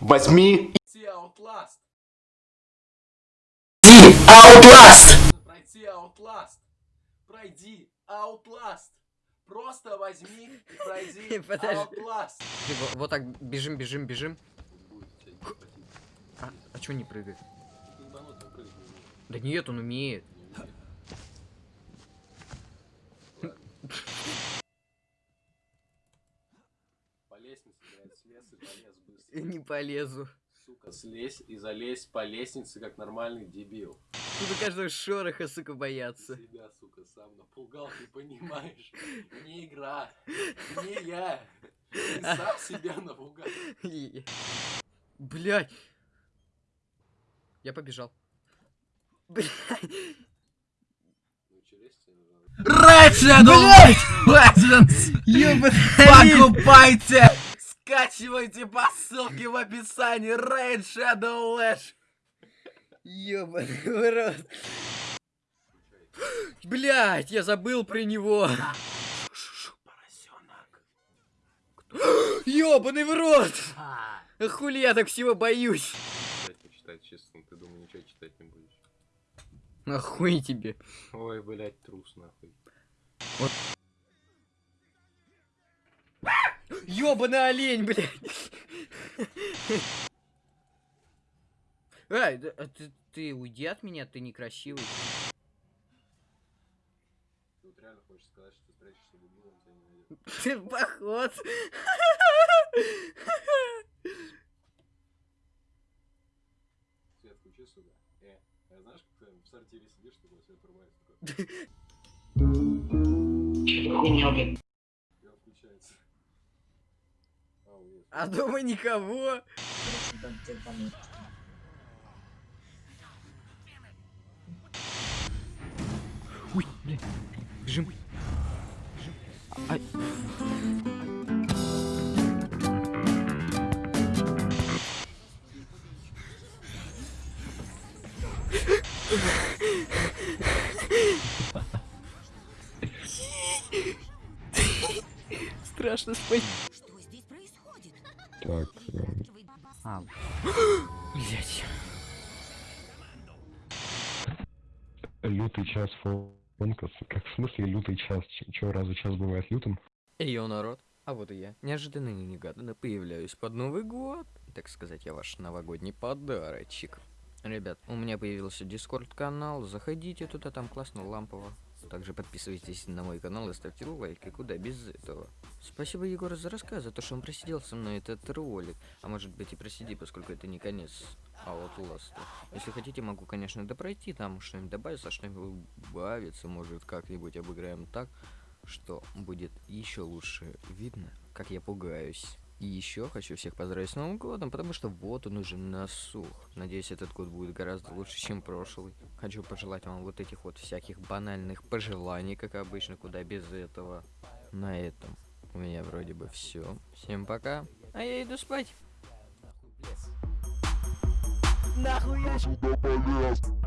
возьми Пройти Outlast. и Outlast! Пройти Outlast. Пройди Outlast. Просто возьми и пройди. Outlast. Вот так бежим, бежим, бежим. А, а чё не прыгает? Да нет, он умеет. По слез и полез быстро. Не полезу. Сука, слезь и залезь по лестнице, как нормальный дебил. Тут каждого шороха, сука, Ты боятся. себя, сука, сам напугал, ты понимаешь? Не игра, не я. Ты сам себя напугал. Блять. Я побежал. Блять. Тебя Ёбаный. Покупайте! Скачивайте по ссылке в описании Raid Shadow Lash. Ёбаный в рот. Блять, я забыл про него. Ёбаный в рот. А Хули я так всего боюсь. Читать, не читать, честно, ты думаю, ничего читать не будешь. Нахуй тебе. Ой, блядь, трус, нахуй. Ёбаный олень, блядь. Эй, да- а ты, ты уйди от меня, ты некрасивый. Ты вот реально хочешь сказать, что ты спрячешься в углу, он тебя не найдет. Поход. Свет, включи сюда. Э, а знаешь, как ты в сортире сидишь, такой свет врубается, такой. И А дома никого. Ой, блин. Бежим. Бежим. Ай. Страшно спать. Так, э, А. Блять. лютый час фонкас. Как в смысле лютый час? Ч- Чё, разве час бывает лютым? Йо, народ. А вот и я. Неожиданно и негаданно появляюсь под Новый год. Так сказать, я ваш новогодний подарочек. Ребят, у меня появился дискорд канал. Заходите туда, там классно, лампово. Также подписывайтесь на мой канал и ставьте лайки, куда без этого. Спасибо Егору за рассказ, за то, что он просидел со мной этот ролик. А может быть и просиди, поскольку это не конец Outlast. Если хотите, могу, конечно, допройти, там что-нибудь добавится, что-нибудь убавится, может как-нибудь обыграем так, что будет еще лучше видно, как я пугаюсь. И еще хочу всех поздравить с Новым годом, потому что вот он уже насух. Надеюсь, этот год будет гораздо лучше, чем прошлый. Хочу пожелать вам вот этих вот всяких банальных пожеланий, как обычно, куда без этого. На этом у меня вроде бы все. Всем пока. А я иду спать. Нахуй, блядь. Нахуй я